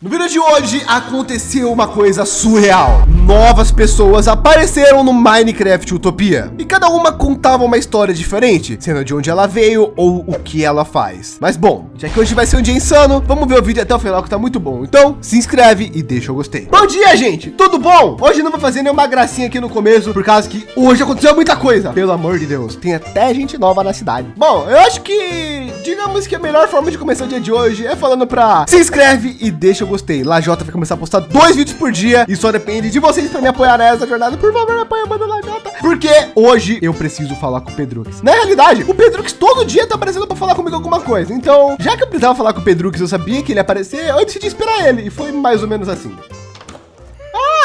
No vídeo de hoje aconteceu uma coisa surreal. Novas pessoas apareceram no Minecraft Utopia e cada uma contava uma história diferente, sendo de onde ela veio ou o que ela faz. Mas bom, já que hoje vai ser um dia insano, vamos ver o vídeo até o final que tá muito bom. Então se inscreve e deixa o gostei. Bom dia, gente. Tudo bom? Hoje não vou fazer nenhuma gracinha aqui no começo, por causa que hoje aconteceu muita coisa. Pelo amor de Deus, tem até gente nova na cidade. Bom, eu acho que digamos que a melhor forma de começar o dia de hoje é falando para se inscreve e deixa o gostei. Lajota vai começar a postar dois vídeos por dia e só depende de vocês para me apoiar nessa jornada. Por favor, me apoia, manda Lajota. Porque hoje eu preciso falar com o Pedrux. Na realidade, o Pedrux todo dia tá aparecendo para falar comigo alguma coisa. Então, já que eu precisava falar com o Pedrux, eu sabia que ele ia aparecer, eu decidi esperar ele. E foi mais ou menos assim.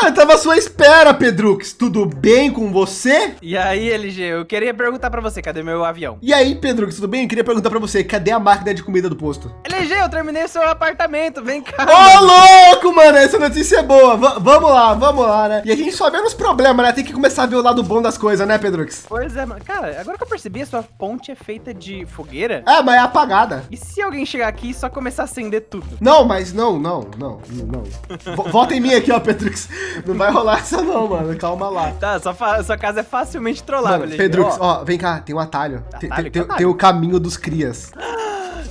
Ah, eu tava à sua espera, Pedrux. Tudo bem com você? E aí, LG, eu queria perguntar pra você, cadê meu avião? E aí, Pedrux, tudo bem? Eu queria perguntar pra você, cadê a máquina de comida do posto? LG, eu terminei o seu apartamento, vem cá. Ô, louco, mano, essa notícia é boa. V vamos lá, vamos lá, né? E a gente só vê nos problemas, né? Tem que começar a ver o lado bom das coisas, né, Pedrux? Pois é, mano. Cara, agora que eu percebi, a sua ponte é feita de fogueira? É, mas é apagada. E se alguém chegar aqui e só começar a acender tudo? Não, mas não, não, não, não. V Volta em mim aqui, ó, Pedrux. Não vai rolar essa não, mano. Calma lá. Tá, sua, sua casa é facilmente trollável, Pedrux, ó. vem cá, tem um atalho. Atalho? Tem, tem, atalho? tem o caminho dos crias.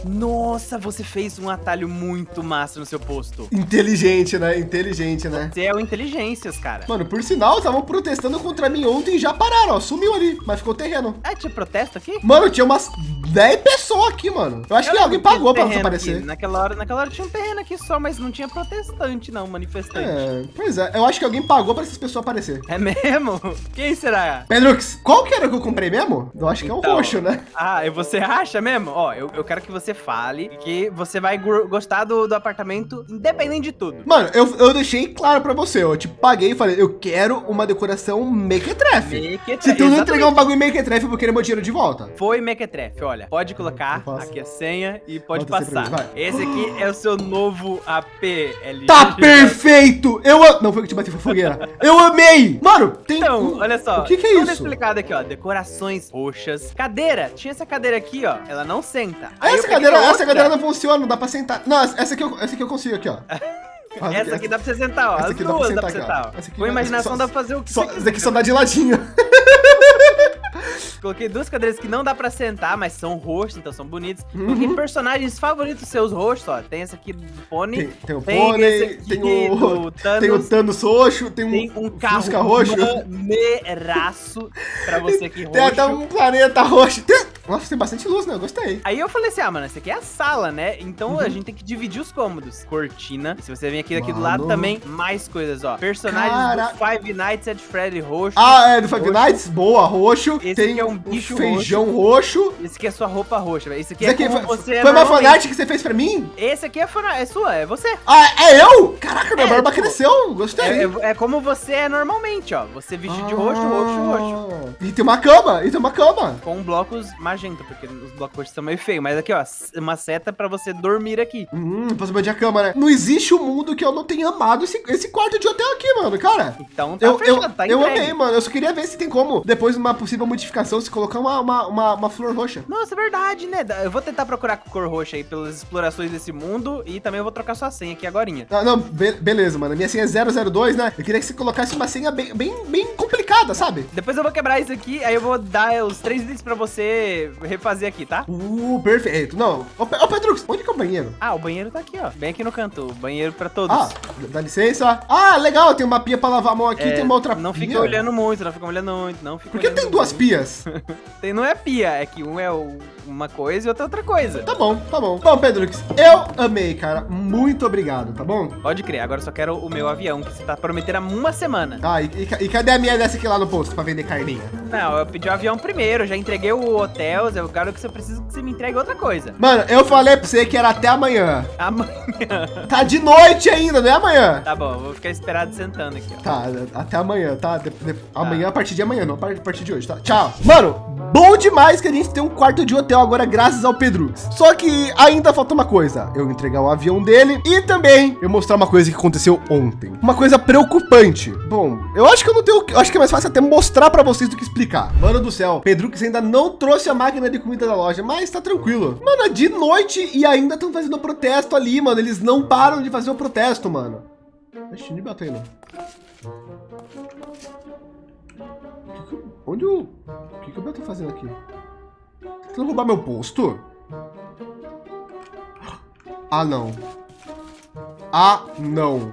Nossa, você fez um atalho muito massa no seu posto. Inteligente, né? Inteligente, né? Você é o Inteligências, cara. Mano, por sinal, estavam protestando contra mim ontem e já pararam, ó. Sumiu ali, mas ficou terreno. Ah, tinha protesto aqui? Mano, tinha umas 10 pessoas aqui, mano. Eu acho Eu que alguém pagou pra desaparecer. aqui. Naquela hora, naquela hora tinha um terreno aqui só, mas não tinha protestante, não, manifestante. É, pois é, eu acho que alguém pagou pra essas pessoas aparecer. É mesmo? Quem será? Pedrux, qual que era que eu comprei mesmo? Eu acho que é o Então, roxo, né? Ah, e você acha mesmo? Ó, eu, eu quero que você fale que você vai gostar do, do apartamento independente de tudo. Mano, eu, eu deixei claro pra você, eu tipo, paguei e falei, eu quero uma decoração mequetrefe. Mequetrefe, Se tu não entregar um bagulho mequetrefe, eu vou querer meu dinheiro de volta. Foi Mequetrefe, olha. Pode colocar aqui a senha e pode pra passar. mim. Esse aqui é o seu novo AP LG. Tá perfeito! Eu a- Não foi que eu te bati, foi fogueira. Eu amei! Mano, tem... Então, olha só. O que que é Tudo isso? explicado aqui, ó. Decorações roxas. Cadeira. Tinha essa cadeira aqui, ó. Ela não senta. Aí Essa peguei cadeira, essa cadeira não funciona, não dá pra sentar. Não, essa aqui eu, essa aqui eu consigo aqui, ó. Essa aqui dá pra você sentar, ó. essa As aqui dá pra duas sentar dá pra aqui, ó. sentar, ó. Essa aqui Com dá- imaginação só- dá pra fazer o que Só, você esse aqui só dá de ladinho. Coloquei duas cadeiras que não dá pra sentar, mas são roxas, então são bonitas. Uhum. Coloquei personagens favoritos seus roxos, ó. Tem esse aqui do Pony. Tem, tem o Tem aqui tem o, Thanos. tem o Thanos roxo, tem um, Tem um carro Fusca roxo. maneiraço pra você aqui roxo. Tem até um planeta roxo. Tem- Nossa, tem bastante luz, né? Eu gostei. Aí eu falei assim, ah, mano, essa aqui é a sala, né? Então Uhum. a gente tem que dividir os cômodos. Cortina. Se você vir aqui daqui do lado também, mais coisas, ó. Personagens Cara- do Five Nights at Freddy roxo. Ah, é do Five Roxo. Nights? Boa, roxo. Esse tem aqui é um bicho feijão roxo. Esse aqui é sua roupa roxa, velho. Esse aqui Isso é aqui foi, você é foi uma normalmente. fanart que você fez pra mim? Esse aqui é, fana- é sua, é você. Ah, é eu? Caraca, minha É, barba tipo, cresceu. Gostei. É, é- é como você é normalmente, ó. Você vestido de roxo, roxo, roxo. Ah, E tem uma cama, e tem uma cama. Com blocos magenta, porque os blocos são meio feios. Mas aqui, ó, uma seta pra você dormir aqui. Hum, posso medir a cama, né? Não existe um mundo que eu não tenha amado esse, esse quarto de hotel aqui, mano, cara. Então tá Eu, eu, fechado, tá eu entregue. amei, mano. Eu só queria ver se tem como, depois de uma possível modificação, se colocar uma, uma, uma, uma flor roxa. Nossa, é verdade, né? Eu vou tentar procurar com cor roxa aí pelas explorações desse mundo e também eu vou trocar sua senha aqui agorinha. Ah, não, be- beleza, mano. Minha senha é 002, né? Eu queria que você colocasse uma senha bem, bem, bem complicada, sabe? Depois eu vou quebrar isso aqui, aí eu vou dar os três itens pra você refazer aqui, tá? Uh, perfeito. Não. Ô, ô Pedrux, onde que é o banheiro? Ah, o banheiro tá aqui, ó. Bem aqui no canto. O banheiro pra todos. Ah, dá licença. Ah, legal, tem uma pia pra lavar a mão aqui, É, tem uma outra Não pia. fica olhando muito, não fica olhando muito, não fica Por que tem duas muito. pias? Tem, não é pia, é que um é uma coisa e outro é outra coisa. Tá bom, tá bom. Bom, Pedrux, eu amei, cara. Muito obrigado, tá bom? Pode crer, agora eu só quero o meu avião, que você tá prometendo há uma semana. Ah, e, e e cadê a minha dessa aqui lá no posto pra vender carninha? Não, eu pedi o avião primeiro, já entreguei o hotel, eu quero que você precisa que você me entregue outra coisa. Mano, eu falei pra você que era até amanhã. Amanhã. Tá de noite ainda, não é amanhã? Tá bom, vou ficar esperado sentando aqui, ó. Tá, até amanhã, tá? De- de- Amanhã, a partir de amanhã, não a par- a partir de hoje, tá? Tchau. Mano, bom demais que a gente tem um quarto de hotel agora, graças ao Pedrux. Só que ainda falta uma coisa: eu entregar o avião dele e também eu mostrar uma coisa que aconteceu ontem. Uma coisa preocupante. Bom, eu acho que eu não tenho. Eu acho que mais fácil até mostrar pra vocês do que explicar. Mano do céu, Pedrux ainda não trouxe a máquina de comida da loja, mas tá tranquilo. Mano, é de noite e ainda estão fazendo protesto ali, mano. Eles não param de fazer o protesto, mano. Ixi, nem bateu não. Onde o... O que, que tá fazendo aqui? Tentando roubar meu posto? Ah, não. Ah, não.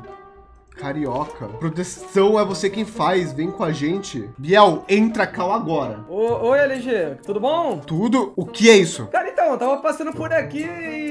Carioca. Proteção é você quem faz. Vem com a gente. Biel, entra cal agora. Ô, oi, LG. Tudo bom? Tudo? O que é isso? Cara, então, eu tava passando por aqui e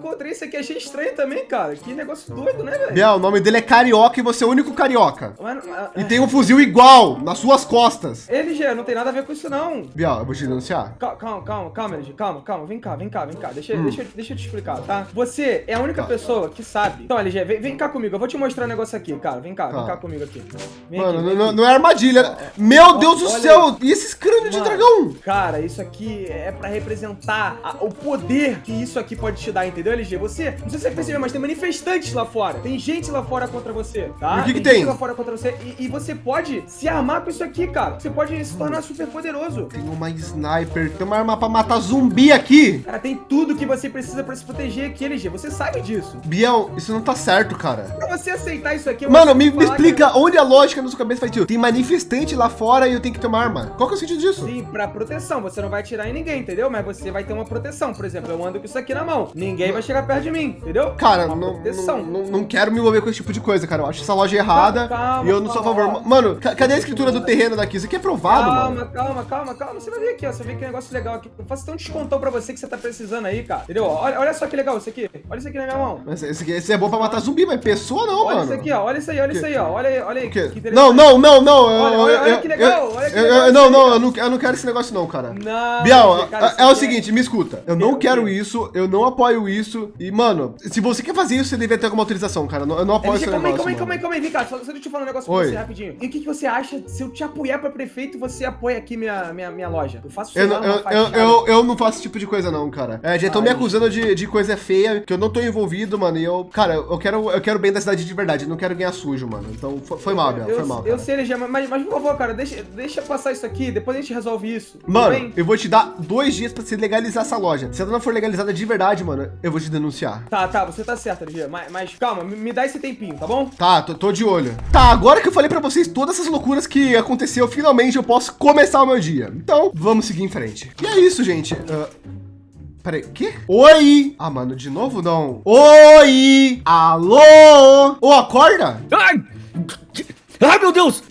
encontrei isso aqui. Achei estranho também, cara. Que negócio doido, né, velho? Biel, o nome dele é Carioca e você é o único carioca. Mas, mas, E tem um fuzil igual nas suas costas. LG, não tem nada a ver com isso, não. Biel, eu vou te denunciar. Calma, calma, calma, calma, LG. Calma, calma. Vem cá, vem cá, vem cá. Deixa, Hum. deixa, deixa eu te explicar, tá? Você é a única Tá. pessoa que sabe. Então, LG, vem, vem cá comigo. Eu vou te mostrar um negócio aqui, cara. Vem cá, Tá. vem cá comigo aqui. Vem Mano, aqui, vem não, aqui. não é armadilha. Meu Deus do céu. E esses crânios de dragão? Cara, isso aqui é pra representar a- o poder que isso aqui pode te dar, entendeu, LG? Você, não sei se você percebeu, mas tem manifestantes lá fora. Tem gente lá fora contra você, tá? E o que que gente tem? lá fora contra você. E, e você pode se armar com isso aqui, cara. Você pode se tornar super poderoso. Tem uma sniper, tem uma arma pra matar zumbi aqui. Cara, tem tudo que você precisa pra se proteger aqui, LG. Você sabe disso. Biel, isso não tá certo, cara. Pra você aceitar isso aqui... Mano, me, me falar que- explica onde a lógica na sua cabeça faz sentido. Tem manifestante lá fora e eu tenho que ter uma arma. Qual que é o sentido disso? Sim, pra proteção. Você não vai atirar em ninguém, entendeu? Mas você vai ter uma proteção. Por exemplo, eu ando com isso aqui na mão. Ninguém vai chegar perto de mim, entendeu? Cara, não, não, não, não quero me envolver com esse tipo de coisa, cara. Eu acho essa loja errada Calma, e eu não sou a favor. Mano, ca- cadê a escritura do terreno daqui? Isso aqui é provado, calma, mano. calma, calma, calma. Você vai ver aqui, ó. Você vê que negócio legal aqui. Eu faço até um descontão pra você que você tá precisando aí, cara. Entendeu? Olha, olha só que legal isso aqui. Olha isso aqui na minha mão. Mas esse, aqui- esse é bom pra matar zumbi, mas pessoa não, olha mano. isso aqui, ó. Olha isso aí, olha isso aí, ó. Olha aí, olha aí. Que. Não, não, não, não. Olha, olha, eu- olha que legal, eu- olha que legal eu- Não, não, eu não, eu não quero esse negócio não, cara. Não, isso é, é o aqui seguinte, me escuta. Eu não quero isso, eu não apoio isso. E, mano, se você quer fazer isso, você deveria ter alguma autorização, cara. Eu não, eu não apoio LG, esse calma aí, negócio. calma aí, calma aí, calma aí, vem cá, só, só deixa eu falar um negócio Oi. pra você rapidinho. E o que, que você acha se eu te apoiar pra prefeito você apoia aqui minha, minha, minha loja? Eu faço Eu, não- eu, eu, eu, eu não faço esse tipo de coisa, não, cara. É, já estão me acusando de, de coisa feia, que eu não tô envolvido, mano. E eu, cara, eu quero, eu quero bem da cidade de verdade. Eu não quero ganhar sujo, mano. Então, foi, foi mal, Biel, eu, foi mal. eu cara. sei, LG, mas, mas por favor, cara, deixa, deixa passar isso aqui, depois a gente resolve isso. Mano, eu vou te dar dois dias pra você legalizar essa loja. Se ela não for legalizada de verdade, mano, eu vou te denunciar. Tá, tá, você tá certo, LG, mas, mas calma, me, me dá esse tempinho, tá bom? Tá, tô, tô de olho. Tá, agora que eu falei pra vocês todas essas loucuras que aconteceu, finalmente eu posso começar o meu dia. Então, vamos seguir em frente. E é isso, gente. Ah, Peraí, quê? Oi! Ah, mano, de novo não. Oi! Alô! Ô, acorda! Ai! Ai, meu Deus!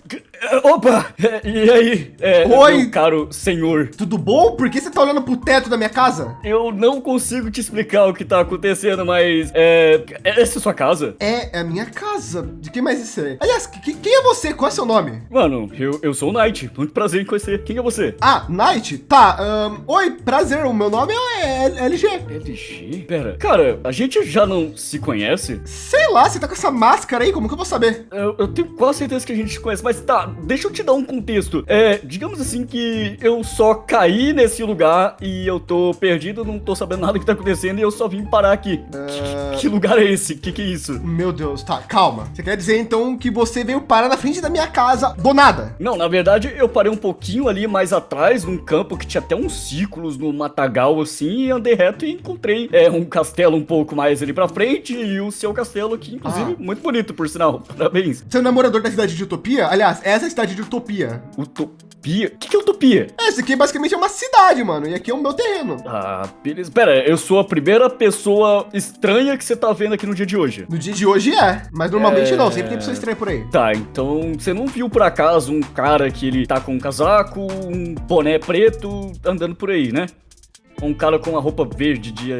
Opa! E aí? É, Oi. Meu caro senhor, Tudo bom? Por que você tá olhando pro teto da minha casa? eu não consigo te explicar o que tá acontecendo, mas é. Essa é sua casa? É, é a minha casa. De quem mais isso é? Aliás, que- quem é você? Qual é seu nome? Mano, eu, eu sou o Knight. Muito prazer em conhecer. Quem é você? Ah, Knight? Tá, ahn, oi, prazer. O meu nome é LG. LG? Pera, cara, a gente já não se conhece? Sei lá, você tá com essa máscara aí, como que eu vou saber? Eu, eu tenho quase certeza que a gente se conhece, mas tá, deixa eu te dar um contexto. É, digamos assim que eu só caí nesse lugar e eu tô perdido, não tô sabendo nada do que tá acontecendo e eu só vim parar aqui. Que, que lugar é esse? Que que é isso? Meu Deus, tá, calma. Você quer dizer então que você veio parar na frente da minha casa do nada? Não, na verdade eu parei um pouquinho ali mais atrás, num campo que tinha até uns círculos no matagal assim, e andei reto e encontrei é, um castelo um pouco mais ali pra frente e o seu castelo aqui, inclusive, Ah. muito bonito, por sinal. Parabéns. Você é morador da cidade de Utopia? Aliás, essa é a cidade de Utopia. Utopia? O que, que é utopia? Essa aqui basicamente é uma cidade, mano. E aqui é o meu terreno. Ah, beleza. Pera, eu sou a primeira pessoa estranha que você tá vendo aqui no dia de hoje. No dia de hoje é, mas normalmente É. não. Sempre tem pessoa estranha por aí. Tá, então você não viu por acaso um cara que ele tá com um casaco, um boné preto, andando por aí, né? Um cara com uma roupa verde de.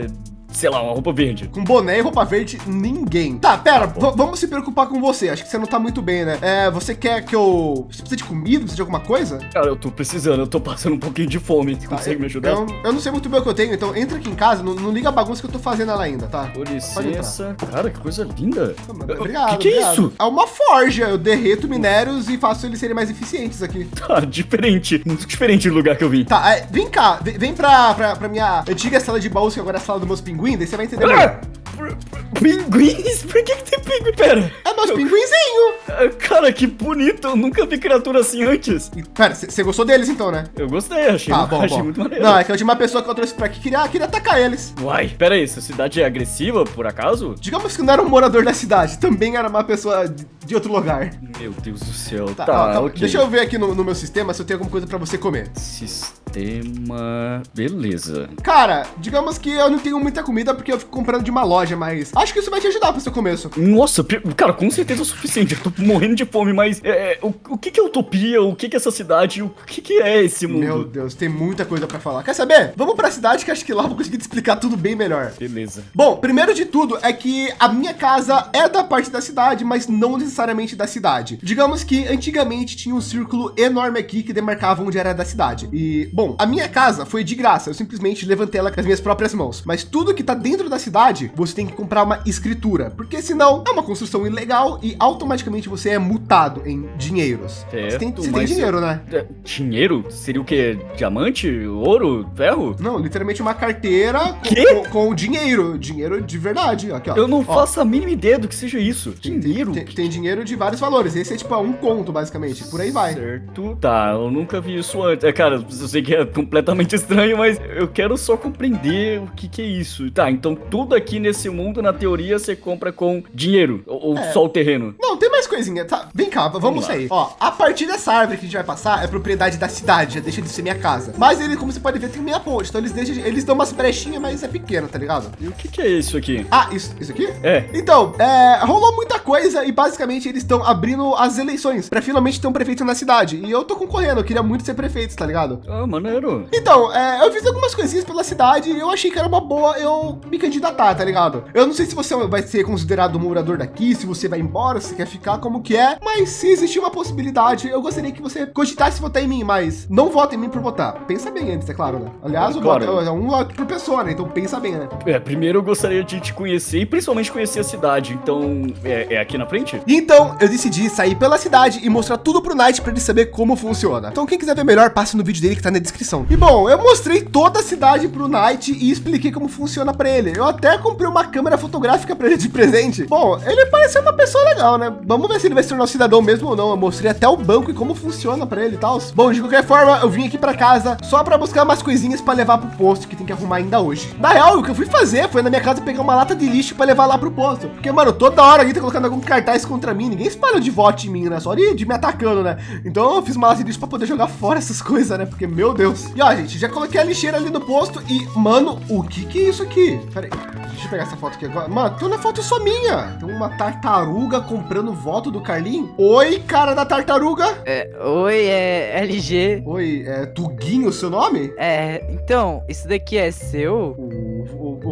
Sei lá, uma roupa verde. Com boné e roupa verde, ninguém. Tá, pera, v- vamos se preocupar com você. Acho que você não tá muito bem, né? É, você quer que eu. Você precisa de comida? Precisa de alguma coisa? Cara, eu tô precisando, eu tô passando um pouquinho de fome. Você Tá, consegue eu- me ajudar? Eu, eu não sei muito bem o que eu tenho, então entra aqui em casa, não, não liga a bagunça que eu tô fazendo ela ainda, tá? Com licença. Cara, que coisa linda. Mano, O Obrigado. que, que é obrigado. isso? É uma forja. Eu derreto minérios e faço eles serem mais eficientes aqui. Tá, diferente. Muito diferente do lugar que eu vim. Tá, é, vem cá, vem, vem pra, pra, pra minha antiga sala de baús, que agora é a sala dos meus pinguins, daí você vai entender melhor. Ah! Pinguins? Por que, que tem pinguim? Pera, É meus pinguinzinho. ah, cara, que bonito. Eu nunca vi criatura assim antes. E, Pera, você gostou deles então, né? Eu gostei, achei, Ah, bom, achei bom. muito maneiro. Não, é que a última pessoa que eu trouxe pra aqui queria, queria atacar eles. Uai, pera aí, essa cidade é agressiva, por acaso? Digamos que não era um morador da cidade, também era uma pessoa de, outro lugar. Meu Deus do céu. Tá, Tá, ó, tá, ok. Deixa eu ver aqui no, no meu sistema se eu tenho alguma coisa pra você comer. Sistema... Beleza. Cara, digamos que eu não tenho muita comida porque eu fico comprando de uma loja, mas acho que isso vai te ajudar pro seu começo. Nossa, cara, com certeza é o suficiente. Eu tô morrendo de fome, mas é, é, o, o que que é utopia? O que que é essa cidade? O que que é esse mundo? Meu Deus, tem muita coisa pra falar. Quer saber? Vamos pra cidade que acho que lá eu vou conseguir te explicar tudo bem melhor. Beleza. Bom, primeiro de tudo é que a minha casa é da parte da cidade, mas não necessariamente da cidade. Digamos que antigamente tinha um círculo enorme aqui que demarcava onde era da cidade. E, bom, a minha casa foi de graça, eu simplesmente levantei ela com as minhas próprias mãos. Mas tudo que tá dentro da cidade, você tem que comprar uma escritura, porque senão é uma construção ilegal e automaticamente você é multado em dinheiros. você tem, você tem dinheiro, né? É, Dinheiro? Seria o quê? Diamante? Ouro? Ferro? Não, literalmente uma carteira com, com- com dinheiro, dinheiro de verdade. Aqui, ó. Eu não Ó, faço a mínima ideia do que seja isso. Tem, Dinheiro? tem- tem dinheiro de vários valores. Esse é tipo um conto, basicamente. Por aí vai. Certo. Tá, eu nunca vi isso antes. É, cara, eu sei que é completamente estranho, mas eu quero só compreender o que que é isso. Tá, então tudo aqui nesse mundo, na teoria, você compra com dinheiro. Ou, É. só o terreno. Não, tem mais coisinha. Tá, vem cá, vamos, Vamos sair. Ó, a partir dessa árvore que a gente vai passar é propriedade da cidade, já deixa de ser minha casa. Mas ele, como você pode ver, tem meia ponte. Então eles deixam, eles dão umas brechinhas, mas é pequeno, tá ligado? E o que que é isso aqui? Ah, isso, isso aqui? É. Então, é, rolou muita coisa e basicamente eles estão abrindo as eleições pra finalmente ter um prefeito na cidade. E eu tô concorrendo, eu queria muito ser prefeito, tá ligado? Ah, maneiro. Então, é, eu fiz algumas coisinhas pela cidade e eu achei que era uma boa eu me candidatar, tá ligado? Eu não sei se você vai ser considerado um morador daqui, se você vai embora, se você quer ficar, como que é, mas se existir uma possibilidade, eu gostaria que você cogitasse votar em mim, mas não vota em mim por votar. Pensa bem antes, é claro, né? Aliás, o Claro. voto é um voto por pessoa, né? Então pensa bem, né? É, primeiro eu gostaria de te conhecer e principalmente conhecer a cidade. Então, é, é aqui na frente? Então, eu decidi sair pela cidade e mostrar tudo pro Knight pra ele saber como funciona. Então, quem quiser ver melhor, passe no vídeo dele que tá na descrição. E bom, eu mostrei toda a cidade pro Knight e expliquei como funciona pra ele. Eu até comprei uma câmera fotográfica pra ele de presente. Bom, ele parece ser uma pessoa legal, né? Vamos ver se ele vai se tornar um cidadão mesmo ou não. Eu mostrei até o banco e como funciona pra ele e tal. Bom, de qualquer forma, eu vim aqui pra casa só pra buscar umas coisinhas pra levar pro posto que tem que arrumar ainda hoje. Na real, o que eu fui fazer foi na minha casa pegar uma lata de lixo pra levar lá pro posto. Porque, mano, toda hora alguém tá colocando algum cartaz contra mim. Ninguém espalha de voto em mim, né? Só de, de me atacando, né? Então eu fiz de lixo pra poder jogar fora essas coisas, né? Porque, meu Deus. E ó, gente, já coloquei a lixeira ali no posto e, mano, o que que é isso aqui? Pera aí. Deixa eu pegar essa foto aqui agora. Mano, tem uma foto só minha. Tem uma tartaruga comprando voto do Carlinho. Oi, cara da tartaruga. É, oi, é LG. Oi, é Tuguinho seu nome? É, então, isso daqui é seu?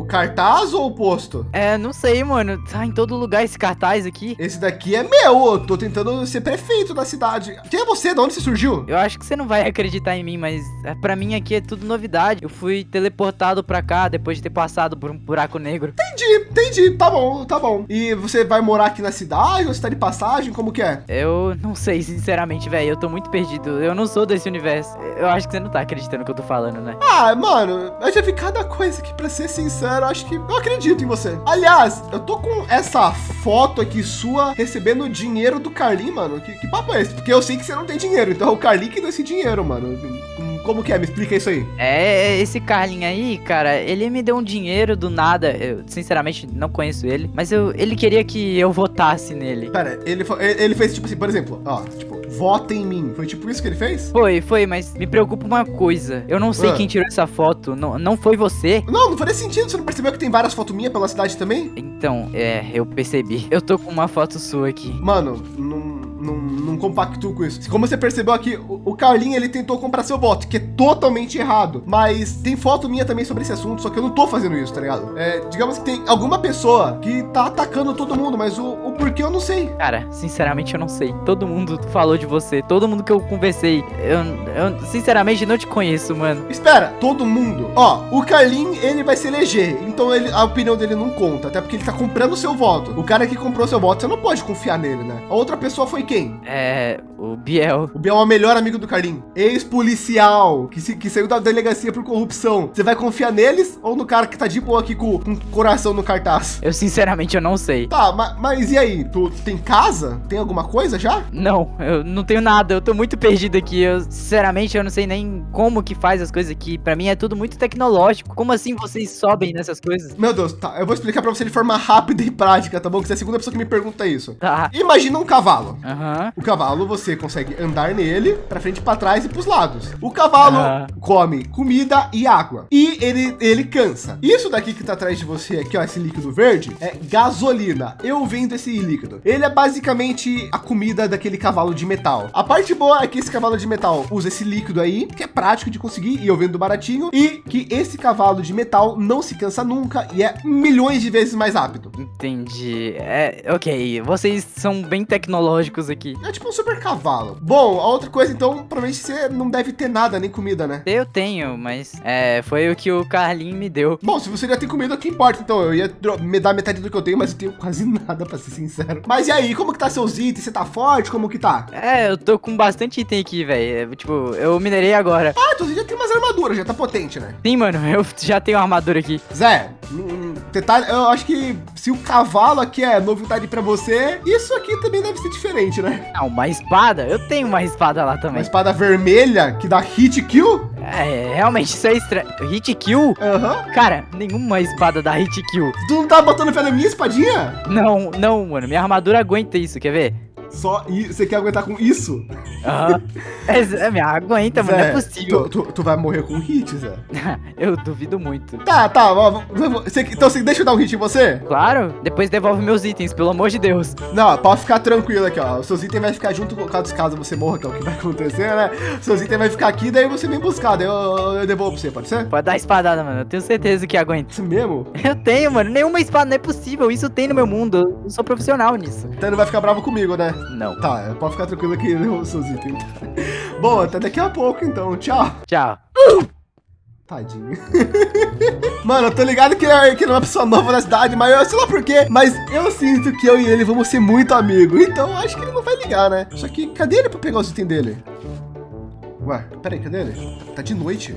Cartaz ou o posto? É, não sei, mano. Tá em todo lugar esse cartaz aqui. Esse daqui é meu. Eu tô tentando ser prefeito da cidade. Quem é você? De onde você surgiu? Eu acho que você não vai acreditar em mim, mas é, pra mim aqui é tudo novidade. Eu fui teleportado pra cá depois de ter passado por um buraco negro. Entendi, entendi. Tá bom, tá bom. E você vai morar aqui na cidade ou você tá de passagem? Como que é? Eu não sei, sinceramente, velho. Eu tô muito perdido. Eu não sou desse universo. Eu acho que você não tá acreditando no que eu tô falando, né? Ah, mano, eu já vi cada coisa que, pra ser sincero, eu acho que eu acredito em você. Aliás, eu tô com essa foto aqui sua recebendo dinheiro do Carlinho, mano. Que, que papo é esse? Porque eu sei que você não tem dinheiro, então é o Carlinho que deu esse dinheiro, mano. Como que é? Me explica isso aí. É, esse Carlinho aí, cara, ele me deu um dinheiro do nada. Eu, sinceramente, não conheço ele. Mas eu, ele queria que eu votasse nele. Pera, ele ele fez tipo assim, por exemplo, ó, tipo, vota em mim. Foi tipo isso que ele fez? Foi, foi, mas me preocupa uma coisa. Eu não sei Ah. quem tirou essa foto. Não, não foi você? Não, não faria sentido. Você não percebeu que tem várias fotos minhas pela cidade também? Então, é, eu percebi. Eu tô com uma foto sua aqui. Mano, não, não, não compactuo com isso. Como você percebeu aqui, o, o Carlinho, ele tentou comprar seu voto, que é totalmente errado. Mas tem foto minha também sobre esse assunto, só que eu não tô fazendo isso, tá ligado? É, digamos que tem alguma pessoa que tá atacando todo mundo, mas o, o porquê eu não sei. Cara, sinceramente eu não sei. Todo mundo falou de você. Todo mundo que eu conversei. Eu, eu sinceramente não te conheço, mano. Espera, todo mundo. Ó, o Carlin, ele vai se eleger. Então ele, a opinião dele não conta. Até porque ele tá comprando o seu voto. O cara que comprou seu voto, você não pode confiar nele, né? A outra pessoa foi quem? É, o Biel. O Biel é o melhor amigo do Carlinho. Ex-policial, que, se- que saiu da delegacia por corrupção. Você vai confiar neles ou no cara que tá de boa aqui com, com o coração no cartaz? Eu sinceramente eu não sei. Tá, ma- mas, e aí? Tu tem casa? Tem alguma coisa já? Não, eu não tenho nada, eu tô muito perdido aqui. Eu, sinceramente, eu não sei nem como que faz as coisas aqui. Pra mim é tudo muito tecnológico. Como assim vocês sobem nessas coisas? Meu Deus, tá. Eu vou explicar pra você de forma rápida e prática, tá bom? Que você é a segunda pessoa que me pergunta isso. Tá. Imagina um cavalo. Aham. O cavalo, você consegue andar nele pra frente, pra trás e pros lados. O cavalo Ah. come comida e água. E ele, ele cansa. Isso daqui que tá atrás de você aqui, ó, esse líquido verde, é gasolina. Eu vendo esse líquido. Ele é basicamente a comida daquele cavalo de metal. A parte boa é que esse cavalo de metal usa esse líquido aí, que é prático de conseguir, e eu vendo baratinho. E que esse cavalo de metal não se cansa nunca e é milhões de vezes mais rápido. Entendi. É, ok. Vocês são bem tecnológicos aqui. É tipo um super cavalo. Bom, a outra coisa, então, provavelmente você não deve ter nada, nem comida, né? Eu tenho, mas é, foi o que o Carlinho me deu. Bom, se você já tem comida, o que importa? Então, eu ia me dar metade do que eu tenho, mas eu tenho quase nada, pra ser sincero. Mas e aí, como que tá seus itens? Você tá forte? Como que tá? É, eu tô com bastante item aqui, velho. Tipo, eu minerei agora. Ah, então você já tem umas armaduras, já tá potente, né? Sim, mano, eu já tenho uma armadura aqui. Zé, hum, tá, eu acho que se o cavalo aqui é novidade pra você, isso aqui também deve ser diferente, né? Ah, uma espada? Eu tenho uma espada lá Uma também. espada vermelha que dá hit kill? É, realmente, isso é estranho. Hit kill? Aham. Cara, nenhuma espada dá hit kill. Tu não tá botando fé na minha espadinha? Não, não, mano. Minha armadura aguenta isso, quer ver? Só e você quer aguentar com isso? Aham. É, aguenta, mano. Não é possível. Tu, tu- tu vai morrer com hit, Zé. eu duvido muito. Tá, tá. ó, você- então você deixa eu dar um hit em você? Claro, depois devolve meus itens, pelo amor de Deus. Não, pode ficar tranquilo aqui, ó. Os seus itens vai ficar junto com caso, caso você morra, que é o que vai acontecer, né? Seus itens vai ficar aqui, daí você vem buscar, daí eu, eu devolvo pra você, pode ser? Pode dar espadada, mano. Eu tenho certeza que aguenta. Isso mesmo? Eu tenho, mano. Nenhuma espada, não é possível. Isso tem no meu mundo. Eu sou profissional nisso. Então não vai ficar bravo comigo, né? Não. Tá, pode ficar tranquilo aqui, eu devolvo seus itens. Bom, até daqui a pouco, então. Tchau. Tchau. Tadinho. Mano, eu tô ligado que ele, que ele é uma pessoa nova na cidade, mas eu sei lá por quê. Mas eu sinto que eu e ele vamos ser muito amigos. Então acho que ele não vai ligar, né? Só que cadê ele pra pegar os itens dele? Ué, peraí, cadê ele? Tá de noite.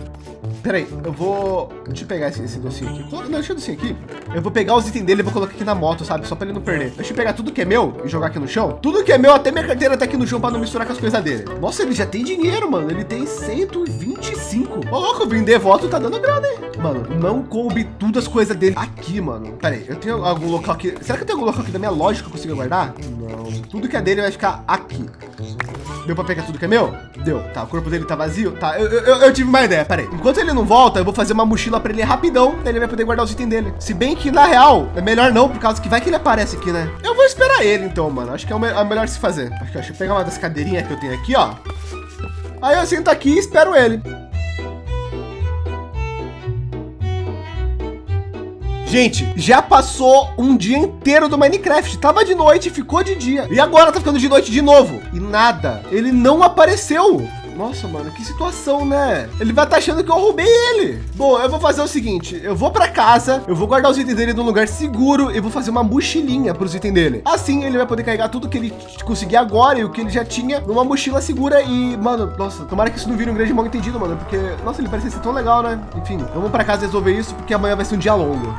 Peraí, eu vou. Deixa eu pegar esse, esse docinho aqui. Não, deixa o docinho aqui. Eu vou pegar os itens dele e vou colocar aqui na moto, sabe? Só pra ele não perder. Deixa eu pegar tudo que é meu e jogar aqui no chão. Tudo que é meu, até minha carteira tá aqui no chão pra não misturar com as coisas dele. Nossa, ele já tem dinheiro, mano. Ele tem 125. Ô, louco, vender voto tá dando grana, hein? Mano, não coube tudo as coisas dele aqui, mano. Peraí, eu tenho algum local aqui. Será que eu tenho algum local aqui da minha loja que eu consigo guardar? Não. Tudo que é dele vai ficar aqui. Deu pra pegar tudo que é meu? Deu. Tá, o corpo dele tá vazio? Tá, eu, eu, eu tive uma ideia, peraí. Enquanto ele não volta, eu vou fazer uma mochila pra ele rapidão, daí ele vai poder guardar os itens dele. Se bem que, na real, é melhor não, por causa que vai que ele aparece aqui, né? Eu vou esperar ele, então, mano. Acho que é o, me- é o melhor se fazer. Acho que deixa eu pegar uma das cadeirinhas que eu tenho aqui, ó. Aí eu sento aqui e espero ele. Gente, já passou um dia inteiro do Minecraft. Tava de noite, ficou de dia. E agora tá ficando de noite de novo. E nada. Ele não apareceu. Nossa, mano, que situação, né? Ele vai estar achando que eu roubei ele. Bom, eu vou fazer o seguinte: eu vou para casa, eu vou guardar os itens dele num lugar seguro e vou fazer uma mochilinha para os itens dele. Assim ele vai poder carregar tudo que ele conseguir agora e o que ele já tinha numa mochila segura. E, mano, nossa, tomara que isso não vire um grande mal entendido, mano, porque, nossa, ele parece ser tão legal, né? Enfim, vamos para casa resolver isso porque amanhã vai ser um dia longo.